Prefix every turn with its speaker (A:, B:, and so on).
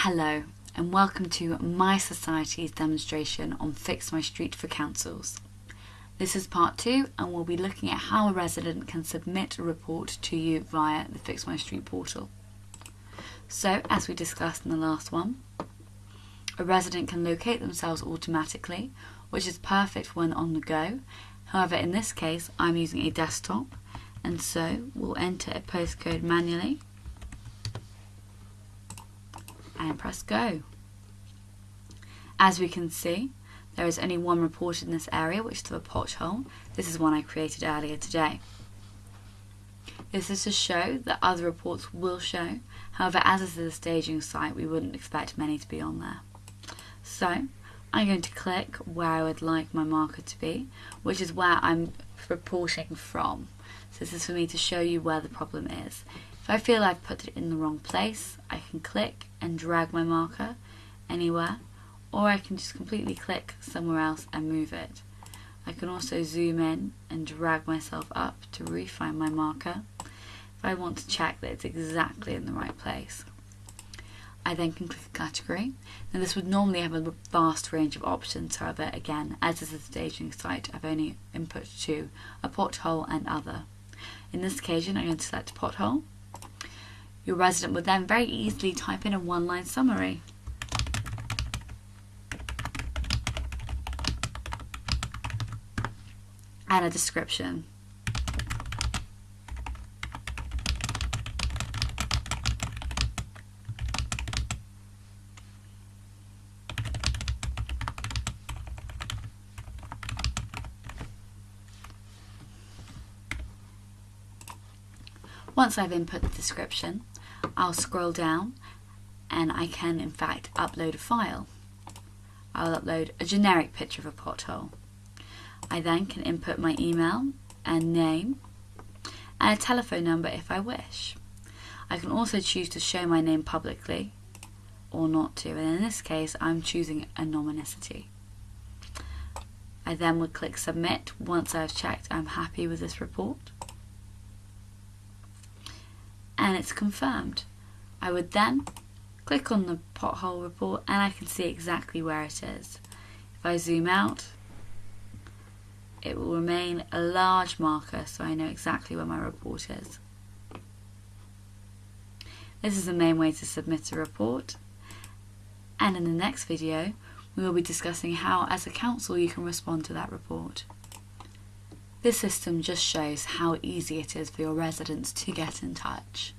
A: Hello and welcome to mySociety's demonstration on FixMyStreet for councils. This is part two and we'll be looking at how a resident can submit a report to you via the FixMyStreet portal. So as we discussed in the last one, a resident can locate themselves automatically, which is perfect when on the go. However, in this case, I'm using a desktop and so we'll enter a postcode manually and press go. As we can see, there is only one report in this area, which is a pothole. This is one I created earlier today. This is to show that other reports will show. However, as this is a staging site, we wouldn't expect many to be on there. So, I'm going to click where I would like my marker to be, which is where I'm reporting from. So this is for me to show you where the problem is. If I feel I've put it in the wrong place, I can click and drag my marker anywhere, or I can just completely click somewhere else and move it. I can also zoom in and drag myself up to refine my marker if I want to check that it's exactly in the right place. I then can click category. Now this would normally have a vast range of options, however again, as this is a staging site, I've only input to a pothole and other. In this occasion I'm going to select pothole your resident would then very easily type in a one-line summary. And a description. Once I've input the description, I'll scroll down and I can in fact upload a file. I'll upload a generic picture of a pothole. I then can input my email and name and a telephone number if I wish. I can also choose to show my name publicly or not to and in this case I'm choosing anonymity. I then would click submit once I've checked I'm happy with this report and it's confirmed. I would then click on the pothole report and I can see exactly where it is. If I zoom out, it will remain a large marker so I know exactly where my report is. This is the main way to submit a report and in the next video we will be discussing how as a council you can respond to that report. This system just shows how easy it is for your residents to get in touch.